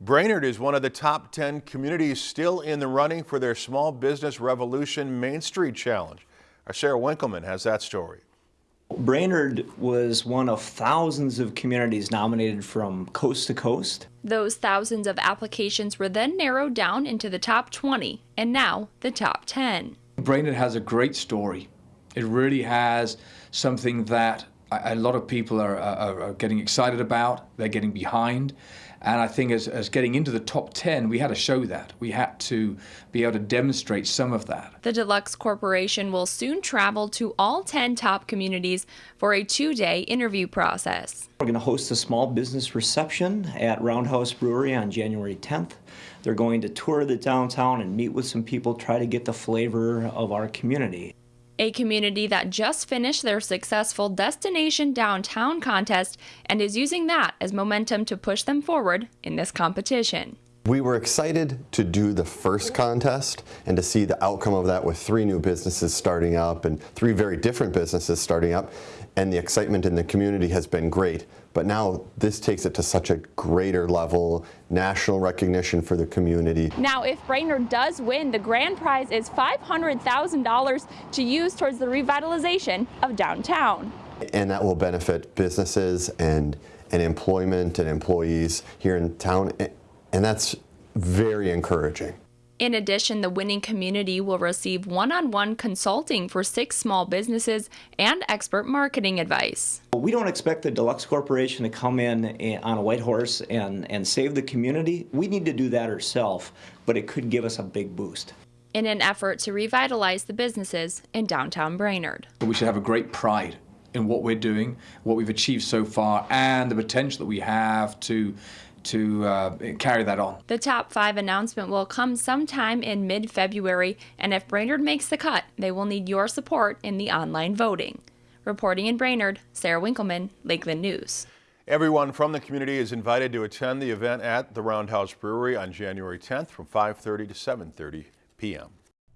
Brainerd is one of the top 10 communities still in the running for their Small Business Revolution Main Street Challenge. Our Sarah Winkleman has that story. Brainerd was one of thousands of communities nominated from coast to coast. Those thousands of applications were then narrowed down into the top 20 and now the top 10. Brainerd has a great story. It really has something that a lot of people are, are, are, getting excited about, they're getting behind. And I think as, as getting into the top 10, we had to show that. We had to be able to demonstrate some of that. The Deluxe Corporation will soon travel to all 10 top communities for a two-day interview process. We're going to host a small business reception at Roundhouse Brewery on January 10th. They're going to tour the downtown and meet with some people, try to get the flavor of our community a community that just finished their successful Destination Downtown contest and is using that as momentum to push them forward in this competition. We were excited to do the first contest and to see the outcome of that with three new businesses starting up and three very different businesses starting up and the excitement in the community has been great. But now this takes it to such a greater level, national recognition for the community. Now, if Brainerd does win, the grand prize is $500,000 to use towards the revitalization of downtown. And that will benefit businesses and, and employment and employees here in town. And that's very encouraging. In addition, the winning community will receive one on one consulting for six small businesses and expert marketing advice. We don't expect the Deluxe Corporation to come in eh, on a white horse and, and save the community. We need to do that ourselves, but it could give us a big boost. In an effort to revitalize the businesses in downtown Brainerd. We should have a great pride in what we're doing, what we've achieved so far, and the potential that we have to to uh, carry that on. The top five announcement will come sometime in mid February, and if Brainerd makes the cut, they will need your support in the online voting. Reporting in Brainerd, Sarah Winkleman, Lakeland News. Everyone from the community is invited to attend the event at the Roundhouse Brewery on January 10th from 5.30 to 7.30 p.m.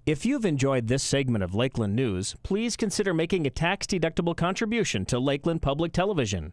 If you've enjoyed this segment of Lakeland News, please consider making a tax-deductible contribution to Lakeland Public Television.